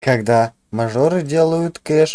когда мажоры делают кэш.